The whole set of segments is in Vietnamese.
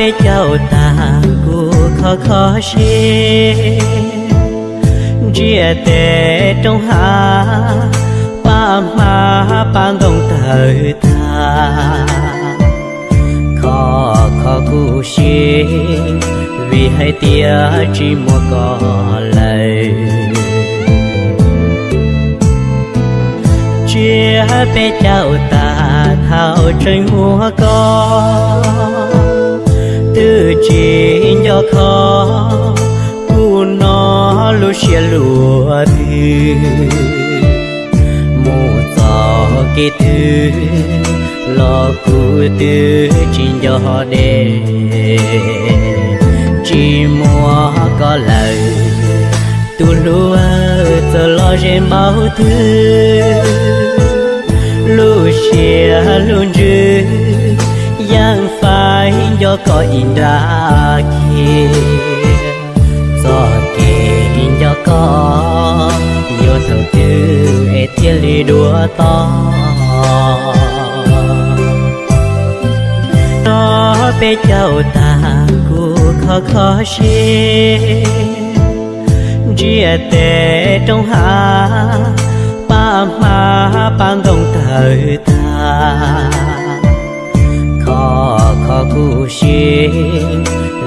bé cháu ta cô khó khó xê. Chia tệ trong hà, ba ma ba đông thời ta. Khó khó cú xê, vì hai tia chỉ mua có lời. Chia bé cháu ta thao trời mua con chỉ cho khó cú nó lu xia lúa thì mù gió kỳ thứ lo cú tư chỉ cho đề chỉ mua có lời, tu lúa giờ lo trên bao thứ lu xia luôn dư yang phải do có in ra kia do kê in do có yêu thầu tư e thiên lý đua to. Nó bê cháu ta, cu khó khó xê. Chia tệ trong hạ ba ma ban đông thời ta cụ xì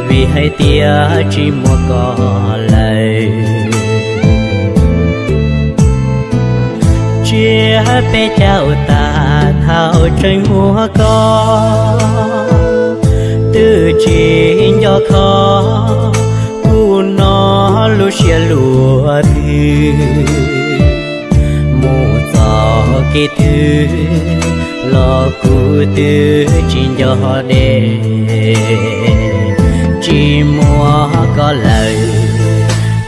vì hai tia chỉ mua cỏ lầy. Chia bé cháu ta thao trên mua có từ chỉ nhỏ khó cu nó lu xia lùa thì mù gió kỳ thư lo cu tư chỉ cho đê. Chỉ mua có lời.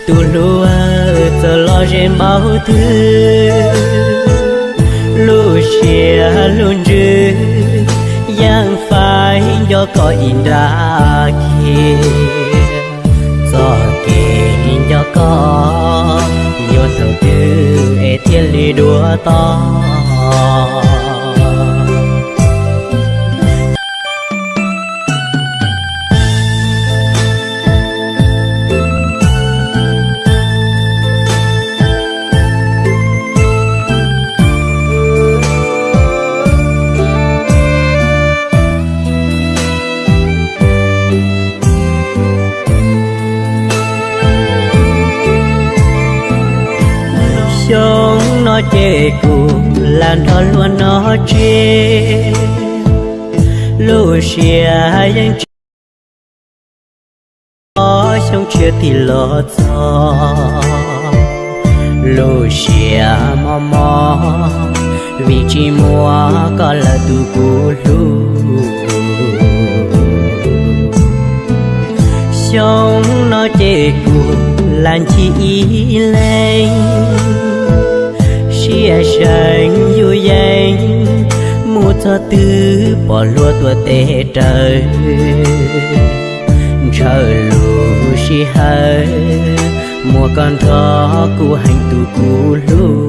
Tu lúa giờ lo trên bao thứ. Lu xia luôn dư yang phải do có in ra kia. Do kề in cho có. Nhiều thầu tư e thiên lý đua to. Là nó luôn nó chê lù xìa yang có sống chia thì lo cho lù xìa mò mò. Vì chỉ mua có là tu cú lù. Sống nó chê cuộc làn chi ý lên. À, chia sành vui danh một cho tư bỏ lúa tua tê trời. Trời lù si hơi mùa con thó cu hành tu cu lưu